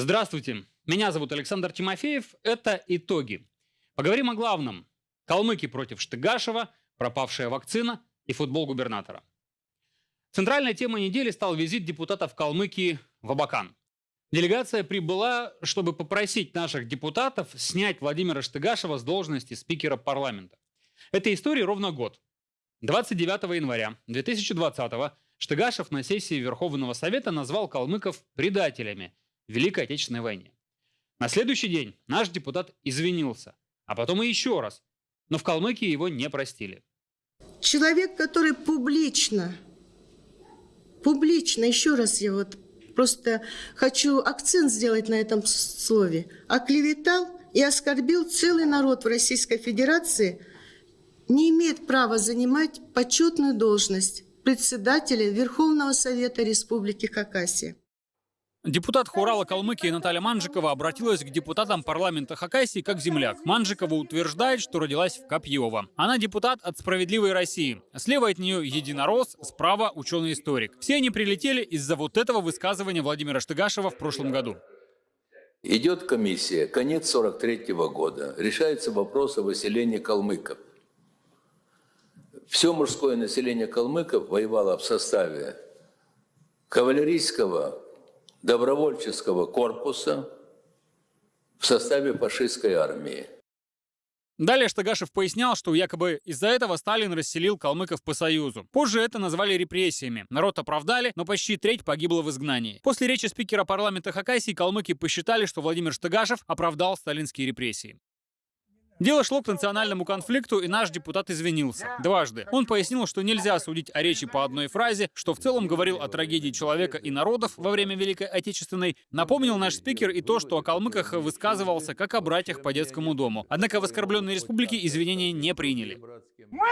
Здравствуйте, меня зовут Александр Тимофеев. Это «Итоги». Поговорим о главном. Калмыки против Штыгашева, пропавшая вакцина и футбол губернатора. Центральной темой недели стал визит депутатов Калмыкии в Абакан. Делегация прибыла, чтобы попросить наших депутатов снять Владимира Штыгашева с должности спикера парламента. Этой истории ровно год. 29 января 2020 Штыгашев на сессии Верховного Совета назвал калмыков предателями Великой Отечественной войне. На следующий день наш депутат извинился, а потом и еще раз, но в Калмыкии его не простили. Человек, который публично, публично, еще раз я вот просто хочу акцент сделать на этом слове, оклеветал и оскорбил целый народ в Российской Федерации, не имеет права занимать почетную должность председателя Верховного Совета Республики Хакасия. Депутат Хурала Калмыкии Наталья Манжикова обратилась к депутатам парламента Хакасии как земляк. Манжикова утверждает, что родилась в Копьево. Она депутат от «Справедливой России». Слева от нее единорос, справа ученый-историк. Все они прилетели из-за вот этого высказывания Владимира Штыгашева в прошлом году. Идет комиссия, конец 43 -го года. Решается вопрос о выселении калмыков. Все мужское население калмыков воевало в составе кавалерийского добровольческого корпуса в составе фашистской армии. Далее Штагашев пояснял, что якобы из-за этого Сталин расселил калмыков по Союзу. Позже это назвали репрессиями. Народ оправдали, но почти треть погибла в изгнании. После речи спикера парламента Хакасии калмыки посчитали, что Владимир Штагашев оправдал сталинские репрессии. Дело шло к национальному конфликту, и наш депутат извинился. Дважды. Он пояснил, что нельзя судить о речи по одной фразе, что в целом говорил о трагедии человека и народов во время Великой Отечественной. Напомнил наш спикер и то, что о калмыках высказывался как о братьях по детскому дому. Однако в оскорбленной республике извинения не приняли. Мы,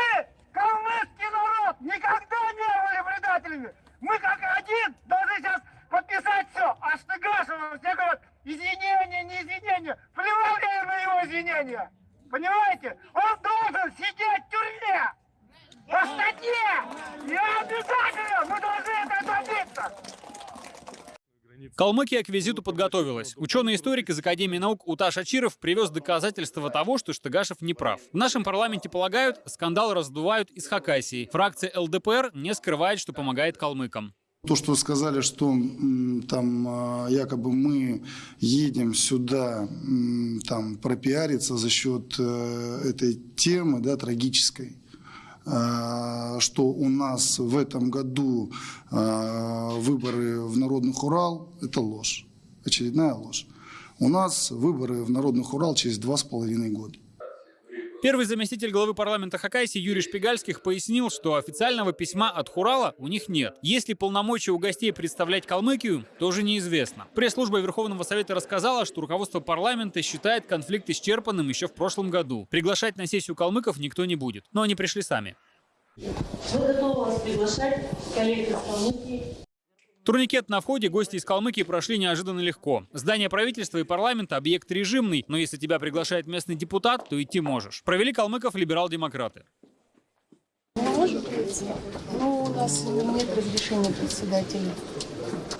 калмыцкий народ, никогда не были предателями. Мы как один должны сейчас подписать все. А Штыгашева все говорят, извинения, не извинения. Плевали на его извинения. Понимаете? Он должен сидеть в тюрьме! По статье! И обязательно! Мы должны это добиться! Калмыкия к визиту подготовилась. Ученый-историк из Академии наук Уташ Ачиров привез доказательства того, что Штыгашев не прав. В нашем парламенте полагают, скандал раздувают из Хакасии. Фракция ЛДПР не скрывает, что помогает калмыкам. То, что вы сказали, что там а, якобы мы едем сюда там пропиариться за счет э, этой темы, да, трагической, а, что у нас в этом году а, выборы в Народных Урал, это ложь, очередная ложь. У нас выборы в Народных Урал через два с половиной года. Первый заместитель главы парламента Хакасии Юрий Шпигальских пояснил, что официального письма от Хурала у них нет. Есть ли полномочия у гостей представлять Калмыкию, тоже неизвестно. Пресс-служба Верховного Совета рассказала, что руководство парламента считает конфликт исчерпанным еще в прошлом году. Приглашать на сессию калмыков никто не будет. Но они пришли сами. Мы готовы вас приглашать, коллеги из Калмыкии, Турникет на входе гости из Калмыкии прошли неожиданно легко. Здание правительства и парламента – объект режимный, но если тебя приглашает местный депутат, то идти можешь. Провели калмыков либерал-демократы. Может быть, но у нас нет разрешения председателя,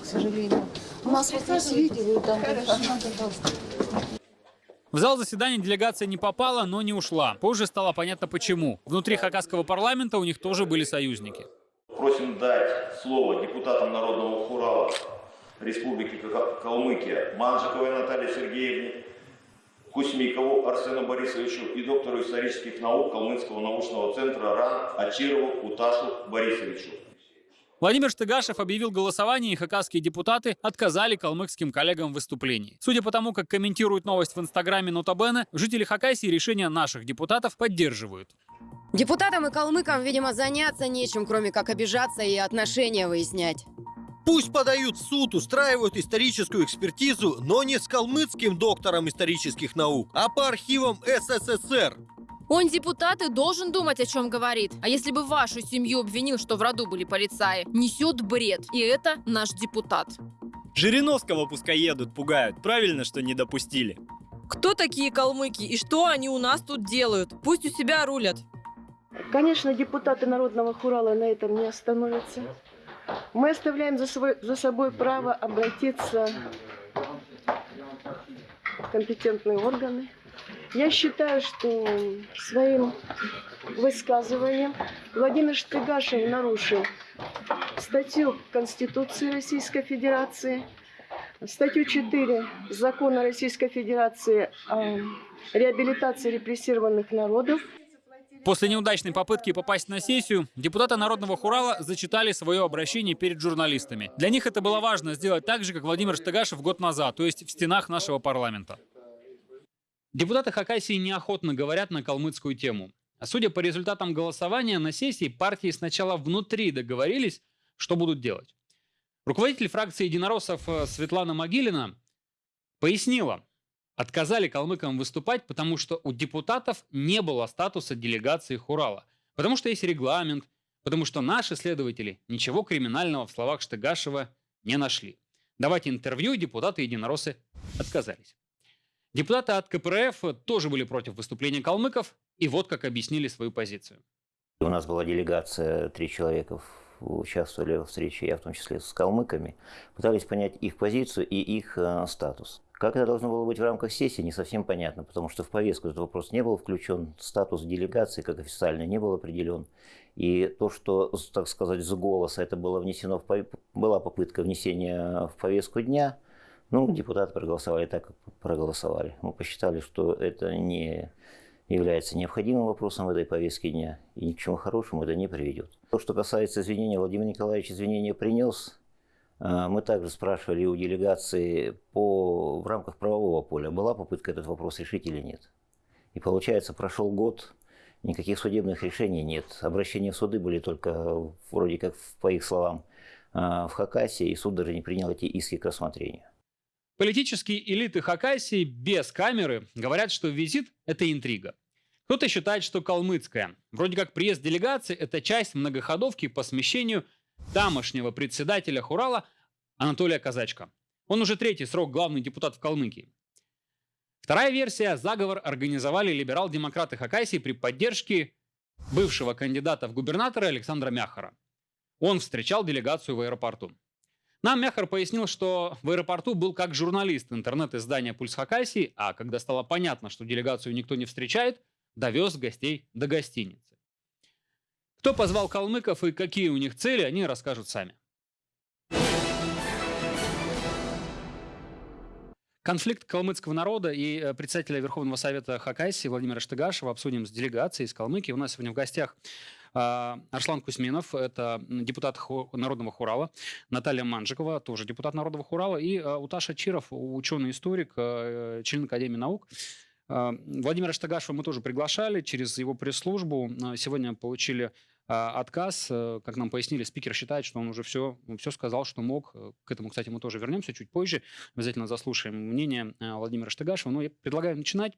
к сожалению. У нас вот раз видели, там, пожалуйста. В зал заседания делегация не попала, но не ушла. Позже стало понятно почему. Внутри хакасского парламента у них тоже были союзники. Просим дать слово депутатам Народного Хурала Республики Калмыкия Манжиковой Наталье Сергеевне, Кузьмикову Арсену Борисовичу и доктору исторических наук Калмыцкого научного центра РАН Ачирову Уташу Борисовичу. Владимир Штыгашев объявил голосование, и хакасские депутаты отказали калмыкским коллегам в выступлении. Судя по тому, как комментируют новость в инстаграме Нотабене, жители Хакасии решение наших депутатов поддерживают. Депутатам и калмыкам, видимо, заняться нечем, кроме как обижаться и отношения выяснять. Пусть подают в суд, устраивают историческую экспертизу, но не с калмыцким доктором исторических наук, а по архивам СССР. Он депутат и должен думать, о чем говорит. А если бы вашу семью обвинил, что в роду были полицаи, несет бред. И это наш депутат. Жириновского пускай едут, пугают. Правильно, что не допустили. Кто такие калмыки и что они у нас тут делают? Пусть у себя рулят. Конечно, депутаты Народного Хурала на этом не остановятся. Мы оставляем за, свой, за собой право обратиться компетентные органы. Я считаю, что своим высказыванием Владимир Штыгашев нарушил статью Конституции Российской Федерации, статью 4 Закона Российской Федерации о реабилитации репрессированных народов. После неудачной попытки попасть на сессию, депутаты Народного Хурала зачитали свое обращение перед журналистами. Для них это было важно сделать так же, как Владимир Штыгашев год назад, то есть в стенах нашего парламента. Депутаты Хакасии неохотно говорят на калмыцкую тему. А судя по результатам голосования на сессии, партии сначала внутри договорились, что будут делать. Руководитель фракции единороссов э, Светлана Могилина пояснила, отказали калмыкам выступать, потому что у депутатов не было статуса делегации Хурала. Потому что есть регламент, потому что наши следователи ничего криминального в словах Штыгашева не нашли. Давать интервью депутаты единороссы отказались. Депутаты от КПРФ тоже были против выступления калмыков, и вот как объяснили свою позицию. У нас была делегация, три человека участвовали в встрече, я в том числе с калмыками, пытались понять их позицию и их э, статус. Как это должно было быть в рамках сессии, не совсем понятно, потому что в повестку этот вопрос не был включен, статус делегации как официально не был определен. И то, что, так сказать, с голоса это было внесено, в, была попытка внесения в повестку дня, ну, депутаты проголосовали так, как проголосовали. Мы посчитали, что это не является необходимым вопросом в этой повестке дня, и ни к чему хорошему это не приведет. То, что касается извинения, Владимир Николаевич извинения принес, а, мы также спрашивали у делегации по, в рамках правового поля, была попытка этот вопрос решить или нет. И получается, прошел год, никаких судебных решений нет. Обращения в суды были только, вроде как по их словам, а, в Хакасии, и суд даже не принял эти иски к рассмотрению. Политические элиты Хакасии без камеры говорят, что визит – это интрига. Кто-то считает, что калмыцкая. Вроде как приезд делегации – это часть многоходовки по смещению тамошнего председателя Хурала Анатолия Казачка. Он уже третий срок главный депутат в Калмыкии. Вторая версия – заговор организовали либерал-демократы Хакасии при поддержке бывшего кандидата в губернаторы Александра Мяхара. Он встречал делегацию в аэропорту. Нам Мяхар пояснил, что в аэропорту был как журналист интернет-издания «Пульс Хакасии», а когда стало понятно, что делегацию никто не встречает, довез гостей до гостиницы. Кто позвал калмыков и какие у них цели, они расскажут сами. Конфликт калмыцкого народа и э, председателя Верховного Совета Хакасии Владимира Штыгашева обсудим с делегацией из Калмыкии. У нас сегодня в гостях Арслан Кузьминов, это депутат Народного Хурала, Наталья Манжикова, тоже депутат Народного Хурала, и а, Уташа Чиров, ученый-историк, э, член Академии наук. А, Владимира Штагашева мы тоже приглашали через его пресс-службу. Сегодня получили отказ. Э, как нам пояснили, спикер считает, что он уже все, все сказал, что мог. К этому, кстати, мы тоже вернемся чуть позже. Обязательно заслушаем мнение э, Владимира Штагашева. Но я предлагаю начинать.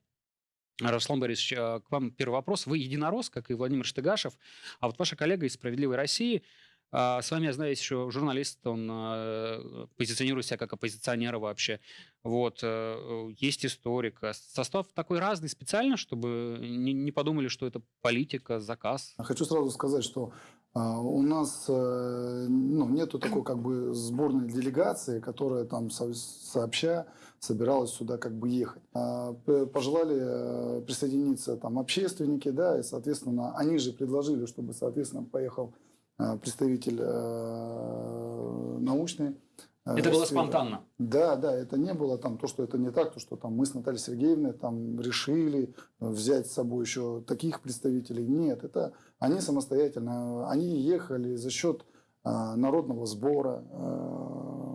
Руслан Борисович, к вам первый вопрос. Вы единорос, как и Владимир Штыгашев, а вот ваша коллега из «Справедливой России», а, с вами, я знаю, есть еще журналист, он э, позиционирует себя как оппозиционера вообще. Вот, э, есть историк. А состав такой разный специально, чтобы не, подумали, что это политика, заказ. Хочу сразу сказать, что а, у нас э, ну, нету такой как бы сборной делегации, которая там сообща собиралась сюда как бы ехать. А, пожелали присоединиться там общественники, да, и, соответственно, они же предложили, чтобы, соответственно, поехал Э, представитель э, научный. Э, это было спонтанно? Да, да, это не было там то, что это не так, то, что там мы с Натальей Сергеевной там решили взять с собой еще таких представителей. Нет, это они самостоятельно, они ехали за счет народного сбора.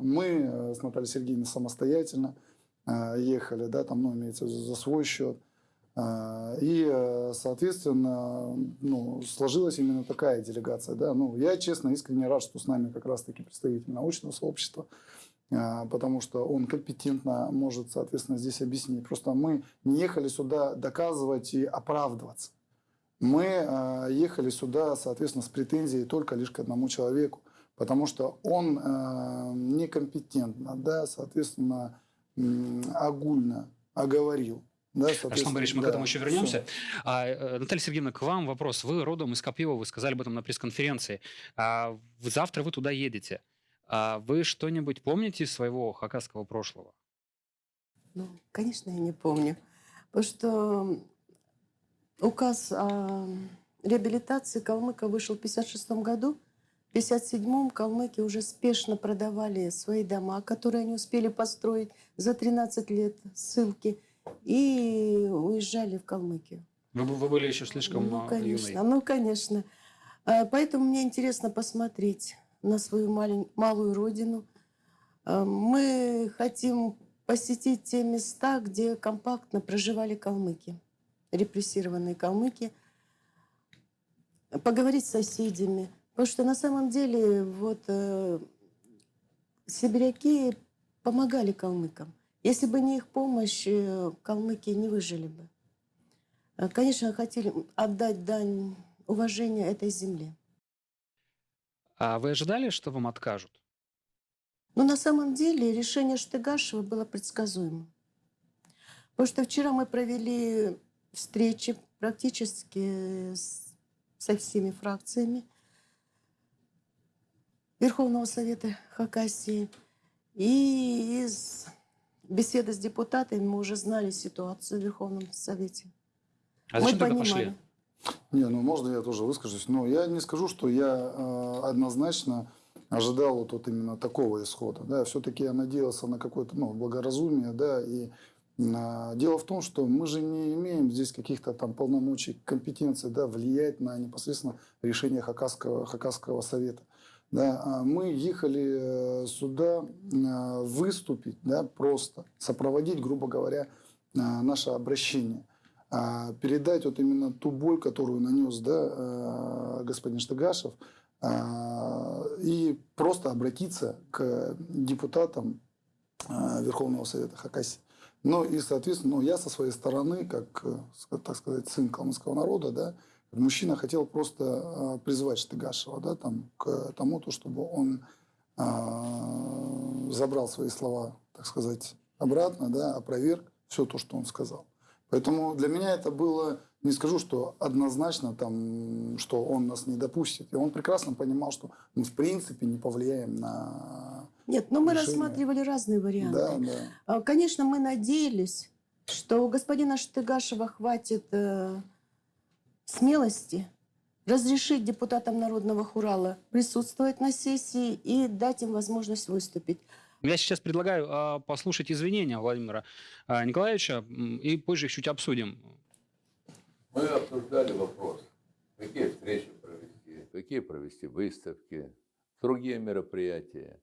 Мы с Натальей Сергеевной самостоятельно ехали, да, там, ну, имеется за свой счет. А, и, э, соответственно, ну, сложилась именно такая делегация. Да? Ну, я, честно, искренне рад, что с нами как раз-таки представитель научного сообщества, потому что он компетентно может, соответственно, здесь объяснить. Просто мы не ехали сюда доказывать и оправдываться. Мы ехали сюда, соответственно, с претензией только лишь к одному человеку, потому что он некомпетентно, да, соответственно, огульно оговорил да, Руслан Борисович, мы да, к этому еще вернемся. А, э, Наталья Сергеевна, к вам вопрос. Вы родом из Копьева, вы сказали об этом на пресс-конференции. А, завтра вы туда едете. А вы что-нибудь помните из своего хакасского прошлого? Ну, конечно, я не помню. Потому что указ о реабилитации калмыка вышел в 1956 году. В 1957 калмыки уже спешно продавали свои дома, которые они успели построить за 13 лет ссылки, и уезжали в Калмыкию. Вы, вы были еще слишком Ну, а, конечно, юной. ну, конечно. А, Поэтому мне интересно посмотреть на свою малень- малую родину. А, Мы хотим посетить те места, где компактно проживали калмыки, репрессированные калмыки, поговорить с соседями. Потому что на самом деле вот э, сибиряки помогали калмыкам. Если бы не их помощь, э, калмыки не выжили бы. Э, Конечно, хотели отдать дань уважения этой земле. А вы ожидали, что вам откажут? Но на самом деле решение Штыгашева было предсказуемым. Потому что вчера мы провели встречи практически с- со всеми фракциями Верховного Совета Хакасии. И из беседы с депутатами мы уже знали ситуацию в Верховном Совете. А Мы зачем тогда понимали. пошли? Не, ну можно я тоже выскажусь. Но я не скажу, что я э, однозначно ожидал вот, вот именно такого исхода. Да, все-таки я надеялся на какое-то ну, благоразумие, да, и дело в том, что мы же не имеем здесь каких-то там полномочий, компетенций, да, влиять на непосредственно решение Хакасского, Хакасского совета. Да, а мы ехали э, сюда э, выступить, да, просто сопроводить, грубо говоря, э, наше обращение а, передать вот именно ту боль, которую нанес да, господин Штыгашев, а, и просто обратиться к депутатам Верховного Совета Хакасии. Ну и, соответственно, ну, я со своей стороны, как, так сказать, сын калмыцкого народа, да, мужчина хотел просто а, призвать Штыгашева да, там, к тому, то, чтобы он а, забрал свои слова, так сказать, обратно, да, опроверг все то, что он сказал. Поэтому для меня это было, не скажу, что однозначно, там, что он нас не допустит. И он прекрасно понимал, что мы в принципе не повлияем на... Нет, но мы решение. рассматривали разные варианты. Да, да. А, Конечно, мы надеялись, что у господина Штыгашева хватит э, смелости разрешить депутатам Народного Хурала присутствовать на сессии и дать им возможность выступить. Я сейчас предлагаю а, послушать извинения Владимира а, Николаевича, и позже их чуть обсудим. Мы обсуждали вопрос, какие встречи провести, какие провести выставки, другие мероприятия.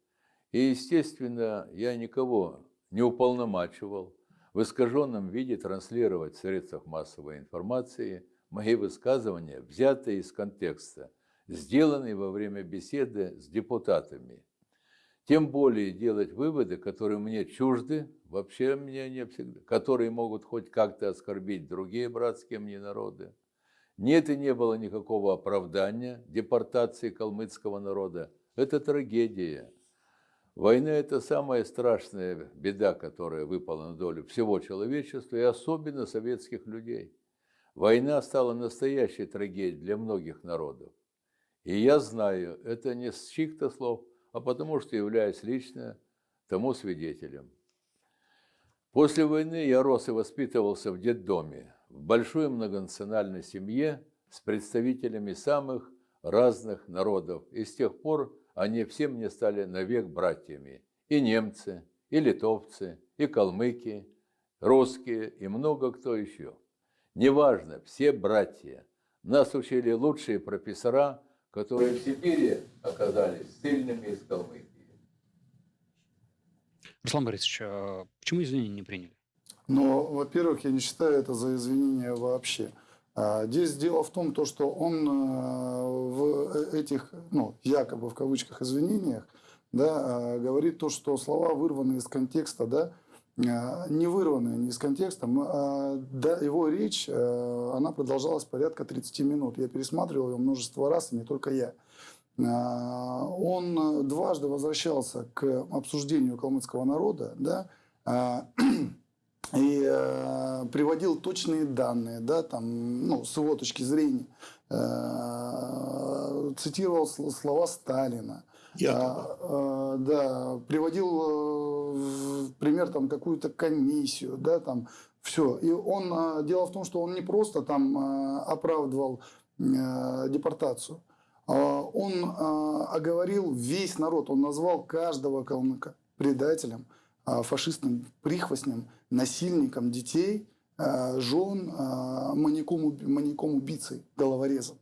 И, естественно, я никого не уполномачивал в искаженном виде транслировать в средствах массовой информации мои высказывания, взятые из контекста, сделанные во время беседы с депутатами. Тем более делать выводы, которые мне чужды, вообще мне не всегда, которые могут хоть как-то оскорбить другие братские мне народы. Нет и не было никакого оправдания депортации калмыцкого народа. Это трагедия. Война – это самая страшная беда, которая выпала на долю всего человечества и особенно советских людей. Война стала настоящей трагедией для многих народов. И я знаю, это не с чьих-то слов, а потому что являюсь лично тому свидетелем. После войны я рос и воспитывался в детдоме, в большой многонациональной семье с представителями самых разных народов. И с тех пор они все мне стали навек братьями. И немцы, и литовцы, и калмыки, русские, и много кто еще. Неважно, все братья. Нас учили лучшие профессора, которые в Сибири оказались сильными из Калмыкии. Руслан Борисович, а почему извинения не приняли? Но, во-первых, я не считаю это за извинения вообще. А, Здесь дело в том, то, что он э, в этих, ну, якобы в кавычках извинениях, да, э, говорит то, что слова вырваны из контекста, да, не вырванные не из контекста. м, а, его речь, э, она продолжалась порядка 30 минут. Я пересматривал ее множество раз, и не только я. А, Он дважды возвращался к обсуждению калмыцкого народа, да, а, и э, приводил точные данные, да, там, ну, с его точки зрения, Э, цитировал сл- слова Сталина, А, а, да, приводил э, пример там какую-то комиссию, да, там все. И он, а, дело в том, что он не просто там оправдывал а, депортацию, он оговорил весь народ, он назвал каждого калмыка предателем, фашистным прихвостнем, насильником детей, жен, а, маньяком, уб- маньяком убийцей, головорезом.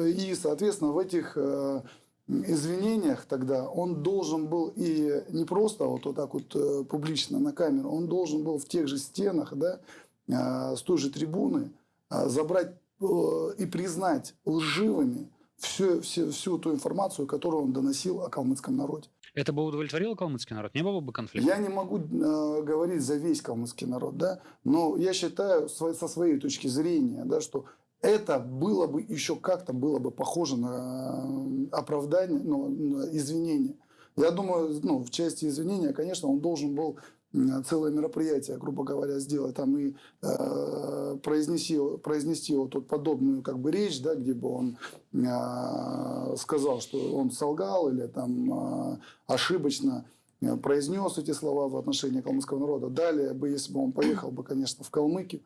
И, соответственно, в этих э, извинениях тогда он должен был и не просто вот, вот так вот э, публично на камеру, он должен был в тех же стенах, да, а, с той же трибуны а, забрать э, и признать лживыми всю, всю, всю ту информацию, которую он доносил о калмыцком народе. Это бы удовлетворило калмыцкий народ? Не было бы конфликта? Я не могу э, говорить за весь калмыцкий народ, да, но я считаю со своей точки зрения, да, что это было бы еще как-то было бы похоже на э, оправдание, ну, на извинение. Я думаю, ну, в части извинения, конечно, он должен был целое мероприятие, грубо говоря, сделать там и э, произнести, произнести вот, вот подобную как бы речь, да, где бы он э, сказал, что он солгал или там э, ошибочно э, произнес эти слова в отношении калмыцкого народа. Далее бы, если бы он поехал бы, конечно, в Калмыкию,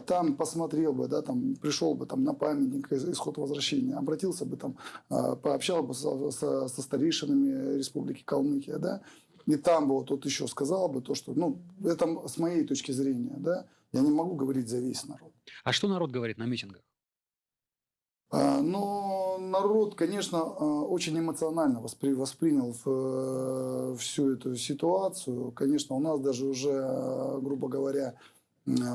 там посмотрел бы, да, там пришел бы там на памятник исход возвращения, обратился бы там, а, пообщался бы со, со- со старейшинами Республики Калмыкия, да, и там бы вот, вот еще сказал бы то, что, ну, это с моей точки зрения, да, я не могу говорить за весь народ. А что народ говорит на митингах? А, Но народ, конечно, а, очень эмоционально воспри- воспринял э, всю эту ситуацию. Конечно, у нас даже уже, грубо говоря,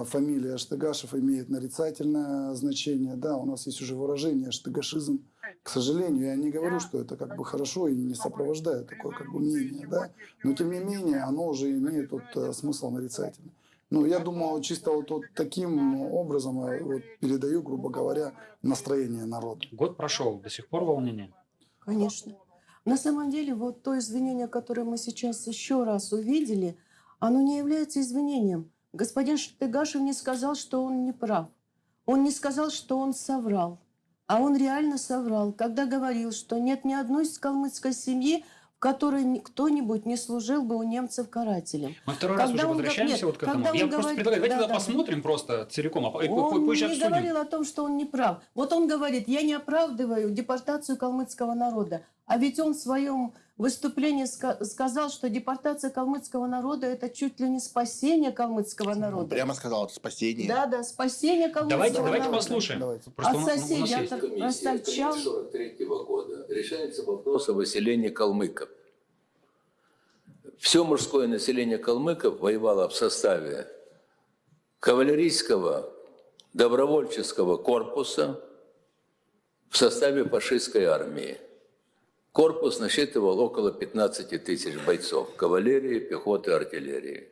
фамилия Штыгашев имеет нарицательное значение. Да, у нас есть уже выражение штыгашизм. К сожалению, я не говорю, что это как бы хорошо и не сопровождает такое как бы мнение, да. Но тем не менее, оно уже имеет вот э, смысл нарицательный. Ну, я думаю, чисто вот, вот таким образом я вот передаю, грубо говоря, настроение народа. Год прошел, до сих пор волнение. Конечно. На самом деле, вот то извинение, которое мы сейчас еще раз увидели, оно не является извинением. Господин Штыгашев не сказал, что он не прав. Он не сказал, что он соврал. А он реально соврал, когда говорил, что нет ни одной калмыцкой семьи, в которой ни- кто-нибудь не служил бы у немцев карателем. Мы второй раз Когда уже он го- возвращаемся нет, вот к этому. Я он просто говорит- предлагаю, давайте да, тогда да. посмотрим просто целиком, а Он позже не обсудим. говорил о том, что он не прав. Вот он говорит, я не оправдываю депортацию калмыцкого народа. А ведь он в своем выступлении ска- сказал, что депортация калмыцкого народа – это чуть ли не спасение калмыцкого народа. Прямо сказал, это спасение. Да, да, спасение калмыцкого Давайте, давайте народа. послушаем. Давайте. Просто От соседей, от ростовчан. 1943 года решается вопрос о выселении калмыков. Все мужское население калмыков воевало в составе кавалерийского добровольческого корпуса в составе фашистской армии. Корпус насчитывал около 15 тысяч бойцов кавалерии, пехоты, артиллерии.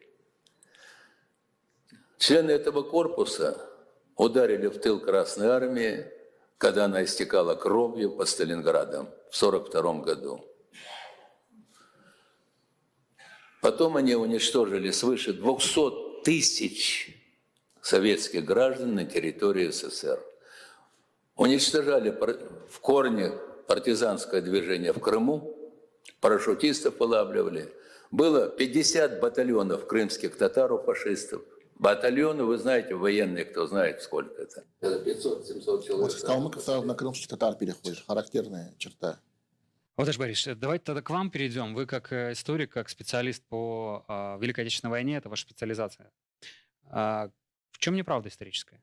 Члены этого корпуса ударили в тыл Красной Армии, когда она истекала кровью под Сталинградом в 1942 году. Потом они уничтожили свыше 200 тысяч советских граждан на территории СССР. Уничтожали в корне партизанское движение в Крыму, парашютистов вылавливали. Было 50 батальонов крымских татар у фашистов. Батальоны, вы знаете, военные, кто знает, сколько это. Это 500-700 человек. Вот с калмыков сразу на крымских татар переходишь. Характерная черта. Владимир Борисович, давайте тогда к вам перейдем. Вы как э, историк, как специалист по а, Великой Отечественной войне, это ваша специализация. А, в чем неправда историческая?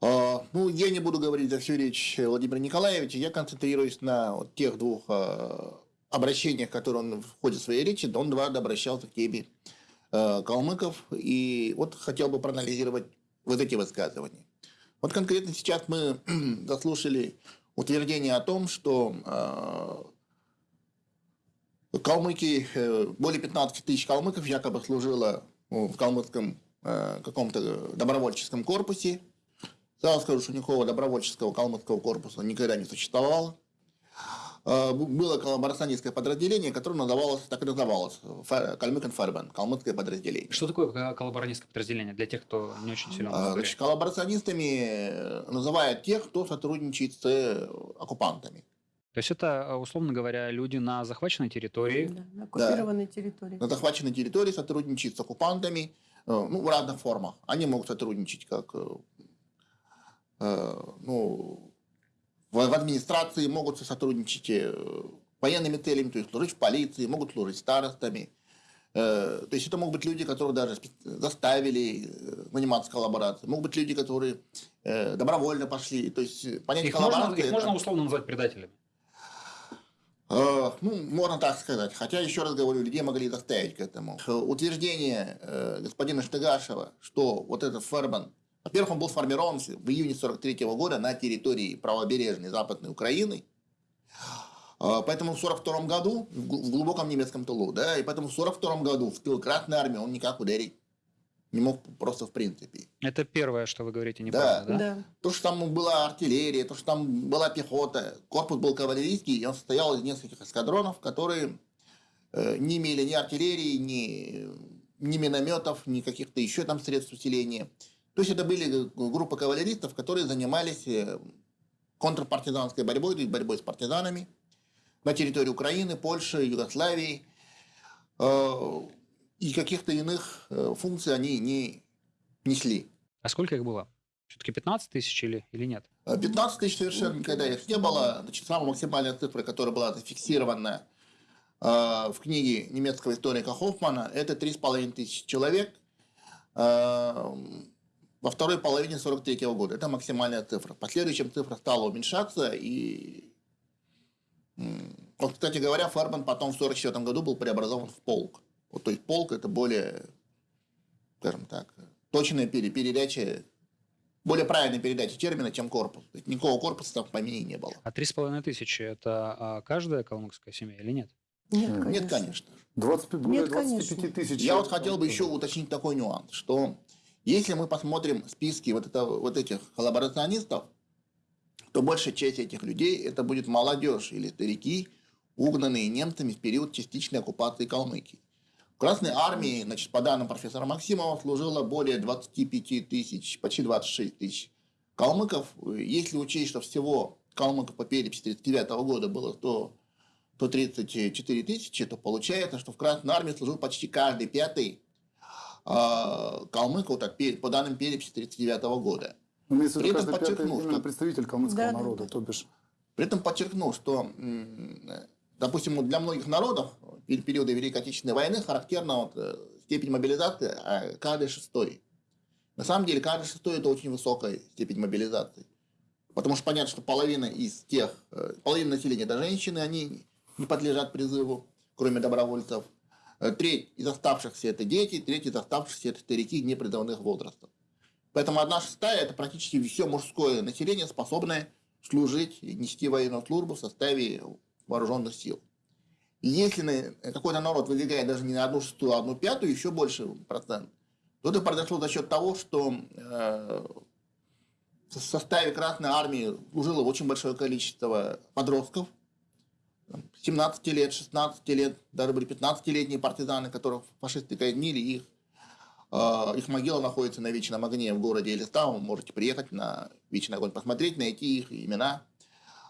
А, ну, я не буду говорить за всю речь Владимира Николаевича. Я концентрируюсь на вот тех двух а, обращениях, которые он в ходе своей речи, он дважды обращался к теме а, калмыков. И вот хотел бы проанализировать вот эти высказывания. Вот конкретно сейчас мы заслушали утверждение о том, что калмыки, э, более 15 тысяч калмыков якобы служило ну, в калмыцком э, каком-то добровольческом корпусе. Сразу скажу, что никакого добровольческого калмыцкого корпуса никогда не существовало. Бу- Было коллаборационистское подразделение, которое называлось, так и называлось, Калмыкан Фарбан, калмыцкое подразделение. Что такое ко- коллаборанистское подразделение для тех, кто не очень силен А? Значит, коллаборационистами э, называют тех, кто сотрудничает с э, оккупантами. То есть это, э, условно говоря, люди на захваченной территории. Да, на оккупированной территории. На захваченной территории сотрудничают с оккупантами ну, в разных формах. Они могут сотрудничать как ну, в, администрации, могут сотрудничать э, военными целями, то есть служить в полиции, могут служить старостами. Э, То есть это могут быть люди, которых даже заставили э, заниматься коллаборацией. Могут быть люди, которые э, добровольно пошли. То есть э, понятие Их можно, коллаборации... их это- можно условно назвать предателями. Э, Ну, можно так сказать. Хотя, еще раз говорю, людей могли заставить к этому. Э, Утверждение э, господина Штыгашева, что вот этот Ферман, во-первых, он был сформирован в июне 43 года на территории правобережной Западной Украины. Э, Поэтому в 42 году, в гл- в глубоком немецком тылу, да, и поэтому в 42 году в тыл Красной Армии он никак ударить не мог просто в принципе. Это первое, что вы говорите Да. неправда, да? То, что там была артиллерия, то, что там была пехота, корпус был кавалерийский, и он состоял из нескольких эскадронов, которые э, не имели ни артиллерии, ни, ни минометов, ни каких-то еще там средств усиления. То есть это были г- группы кавалеристов, которые занимались э, контрпартизанской борьбой, то есть борьбой с партизанами на территории Украины, Польши, Югославии. Э, И каких-то иных э, функций они не несли. А сколько их было? Все-таки 15 тысяч или, или нет? 15 тысяч совершенно никогда их не было. Значит, самая максимальная цифра, которая была зафиксирована э, в книге немецкого историка Хоффмана, это 3,5 тысячи человек э, во второй половине 43 года. Это максимальная цифра. В последующем цифра стала уменьшаться. И, вот, кстати говоря, Ферман потом в 44 году был преобразован в полк. Вот, то есть полк это более, скажем так, точная пере- передача более правильная передача термина, чем корпус. То есть никакого корпуса там в помине не было. А 3,5 тысячи – это а, каждая калмыцкая семья или нет? Нет, Нет, конечно. 25, более Нет, 25 конечно. тысяч. Я вот хотел бы еще уточнить такой нюанс, что если мы посмотрим списки вот, это, вот этих коллаборационистов, то большая часть этих людей это будет молодежь или старики, угнанные немцами в период частичной оккупации Калмыкии. В Красной армии, значит, по данным профессора Максимова, служило более 25 тысяч, почти 26 тысяч калмыков. Если учесть, что всего калмыков по переписи 1939 года было 100, 134 тысячи, то получается, что в Красной армии служил почти каждый пятый калмык, вот, от пе- по данным переписи 1939 года. Ну, Имеется в При виду этом каждый пятый подчеркну, именно что- представитель калмыцкого Да, да, народа, да. то бишь. При этом подчеркну, что, допустим, для многих народов пер- периода Великой Отечественной войны характерна вот, э, степень мобилизации а, каждый шестой. На самом деле, каждый шестой – это очень высокая степень мобилизации. Потому что понятно, что половина из тех, э, половина населения – это женщины, они не подлежат призыву, кроме добровольцев. Э, Треть из оставшихся – это дети, треть из оставшихся – это старики непризывных возрастов. Поэтому одна шестая – это практически все мужское население, способное служить нести военную службу в составе вооруженных сил. И если на- какой-то народ выдвигает даже не на одну шестую, а одну пятую, еще больше процент, то это произошло за счет того, что э, в составе Красной Армии служило очень большое количество подростков, 17 лет, 16 лет, даже были 15-летние партизаны, которых фашисты казнили, их, э, их могила находится на Вечном огне в городе Элистау, вы можете приехать на Вечный огонь, посмотреть, найти их имена.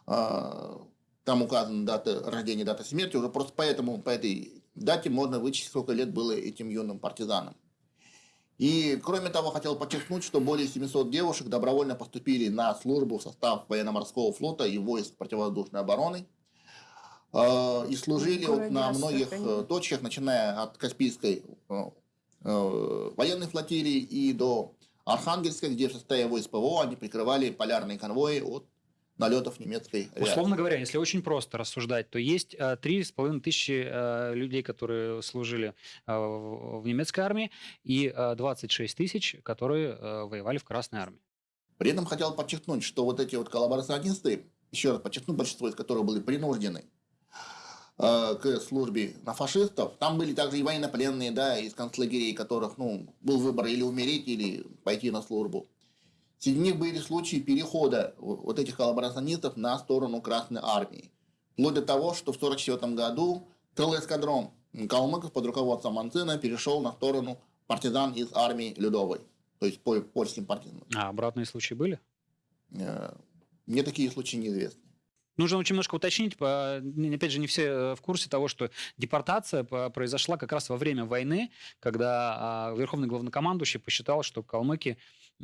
Э, Там указана дата рождения, дата смерти, уже просто поэтому, по этой дате можно вычислить, сколько лет было этим юным партизанам. И, кроме того, хотел подчеркнуть, что более 700 девушек добровольно поступили на службу в состав военно-морского флота и войск противовоздушной обороны. Э, И служили вот на многих Астрахани. э, точках, начиная от Каспийской э, э, военной флотилии и до Архангельска, где в составе войск ПВО они прикрывали полярные конвои от налетов немецкой авиации. Условно говоря, если очень просто рассуждать, то есть три с половиной тысячи людей, которые служили в немецкой армии, и э, 26 тысяч, которые воевали в Красной армии. При этом хотел подчеркнуть, что вот эти вот коллаборационисты, еще раз подчеркну, большинство из которых были принуждены э, к службе на фашистов, там были также и военнопленные, да, из концлагерей, которых, ну, был выбор или умереть, или пойти на службу. Среди них были случаи перехода вот этих коллаборационистов на сторону Красной Армии. Вплоть до того, что в 1944 году целый эскадрон калмыков под руководством Манцина перешел на сторону партизан из армии Людовой, то есть по польским партизанам. А обратные случаи были? Э, Мне такие случаи неизвестны. Нужно очень немножко уточнить, опять же, не все э, в курсе того, что депортация по- произошла как раз во время войны, когда а, верховный главнокомандующий посчитал, что калмыки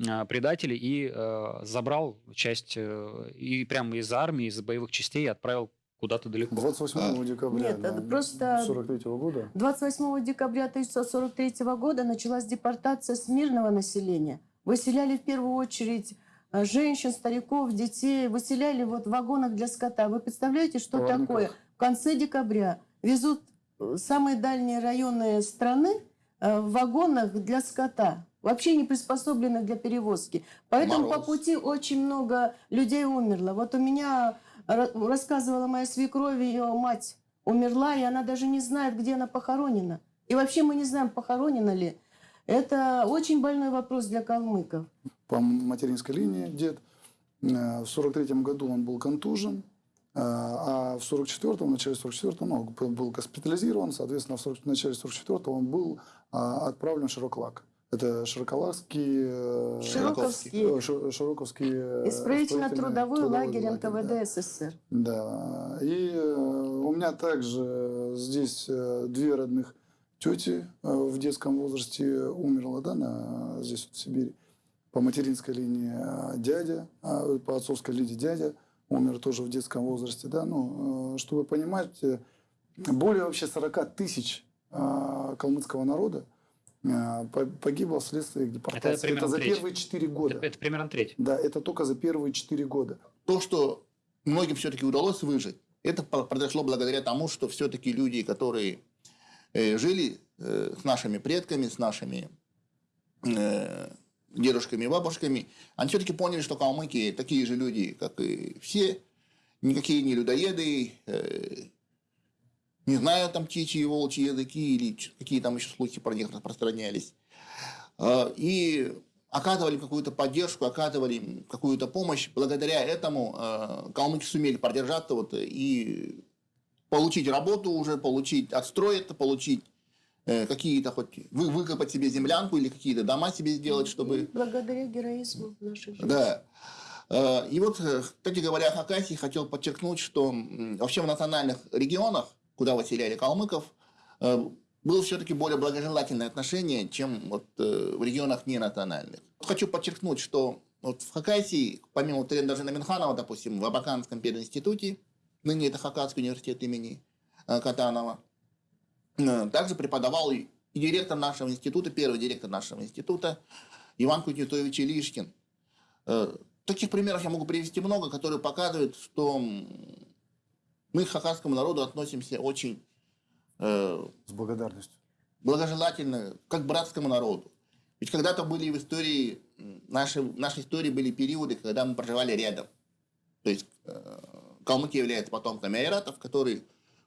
а, предатели и э, забрал часть э, и прямо из армии, из боевых частей отправил куда-то далеко. 28 декабря Нет, это просто 43 года. 28 декабря 1943 года началась депортация с мирного населения. Выселяли в первую очередь женщин, стариков, детей, выселяли вот в вагонах для скота. Вы представляете, что Проводниках. такое? В конце декабря везут э, самые дальние районы страны э, в вагонах для скота, вообще не приспособленных для перевозки. Поэтому по Мороз. пути очень много людей умерло. Вот у меня ра- рассказывала моя свекровь, ее мать умерла, и она даже не знает, где она похоронена. И вообще мы не знаем, похоронена ли. Это очень больной вопрос для калмыков. По материнской линии дед. Э, В 43 году он был контужен, э, а в 44-м, в начале 44-го, ну, был- был госпитализирован, соответственно, в 40 в начале 44-го он был а, отправлен в Широклак. Это Широколакский... э, Широковский. э, Ши- Широковский... э, Исправительно-трудовой лагерь НКВД да. СССР. Да, и э, у меня также здесь э, две родных тети э, в детском возрасте умерла, да, на, здесь вот в Сибири. По материнской линии э, дядя, а по отцовской линии дядя умер тоже в детском возрасте, да, ну, э, чтобы понимать, э, более вообще 40 тысяч э, калмыцкого народа э, по- погибло вследствие депортации. примерно за треть. первые 4 года. Это, это примерно треть. Да, это только за первые 4 года. То, что многим все-таки удалось выжить, это произошло благодаря тому, что все-таки люди, которые э, жили э, с нашими предками, с нашими э, дедушками и бабушками, они все-таки поняли, что калмыки такие же люди, как и все, никакие не людоеды, э, не знаю, там птичьи и волчьи языки или какие там еще слухи про них распространялись. Э, И оказывали какую-то поддержку, оказывали какую-то помощь. Благодаря этому э, калмыки сумели продержаться вот, и получить работу уже, получить отстроиться, получить э, какие-то хоть вы, выкопать себе землянку или какие-то дома себе сделать, чтобы Благодаря героизму наших женщин. да. Э, И вот, э, кстати говоря, о Хакасии хотел подчеркнуть, что вообще в национальных регионах, куда выселяли калмыков, э, было все-таки более благожелательное отношение, чем вот э, в регионах ненациональных. Хочу подчеркнуть, что вот в Хакасии, помимо Тренда Минханова, допустим, в Абаканском пединституте, ныне это Хакасский университет имени э, Катанова, э, также преподавал и директор нашего института, первый директор нашего института Иван Кузнецович Илишкин. Э, Таких примеров я могу привести много, которые показывают, что мы к хакасскому народу относимся очень э, С благодарностью. благожелательно, как к братскому народу. Ведь когда-то были в истории, нашей, в нашей истории были периоды, когда мы проживали рядом. То есть э, калмыки являются потомками айратов, которые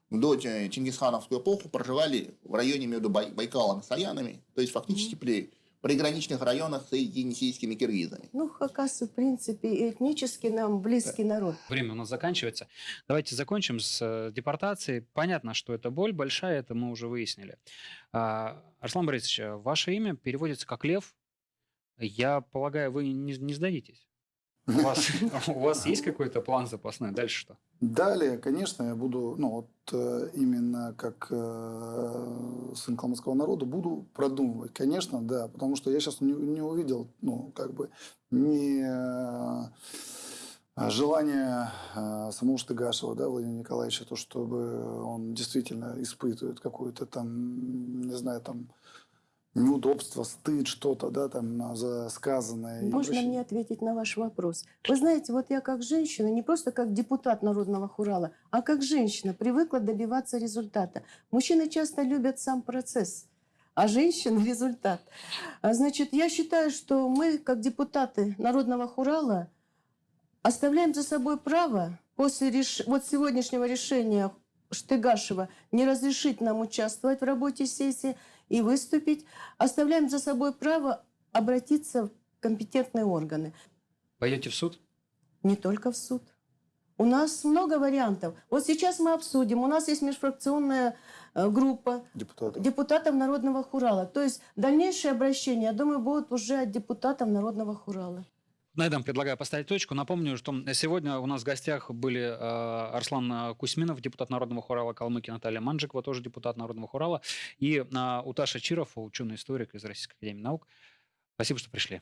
до Чингисхановскую эпоху проживали в районе между Бай- Байкалом и Саянами, то есть фактически при приграничных районах с енисейскими киргизами. Ну, хакасы, в принципе, этнически нам близкий народ. Время у нас заканчивается. Давайте закончим с э, депортацией. Понятно, что это боль большая, это мы уже выяснили. А, Арслан Борисович, ваше имя переводится как Лев. Я полагаю, вы не, не сдадитесь. У вас, у вас есть какой-то план запасной? Дальше что? Далее, конечно, я буду, ну вот э, именно как э, сын калмыцкого народа, буду продумывать, конечно, да, потому что я сейчас не, не увидел, ну, как бы, не э, желание э, самого Штыгашева, да, Владимира Николаевича, то, чтобы он действительно испытывает какое-то там, не знаю, там, неудобство, стыд, что-то, да, там, за сказанное. Можно прочее. мне ответить на ваш вопрос? Вы знаете, вот я как женщина, не просто как депутат Народного хурала, а как женщина привыкла добиваться результата. Мужчины часто любят сам процесс, а женщины – результат. А Значит, я считаю, что мы, как депутаты Народного хурала, оставляем за собой право после реш... вот сегодняшнего решения Штыгашева не разрешить нам участвовать в работе сессии и выступить, оставляем за собой право обратиться в компетентные органы. Пойдете в суд? Не только в суд. У нас много вариантов. Вот сейчас мы обсудим. У нас есть межфракционная э, группа Депутатов. депутатов Народного хурала. То есть дальнейшие обращения, я думаю, будут уже от депутатов Народного хурала. На этом предлагаю поставить точку. Напомню, что сегодня у нас в гостях были э, Арслан Кусьминов, депутат Народного хурала Калмыкии, Наталья Манджикова, тоже депутат Народного хурала, и э, Уташа Чиров, ученый-историк из Российской академии наук. Спасибо, что пришли.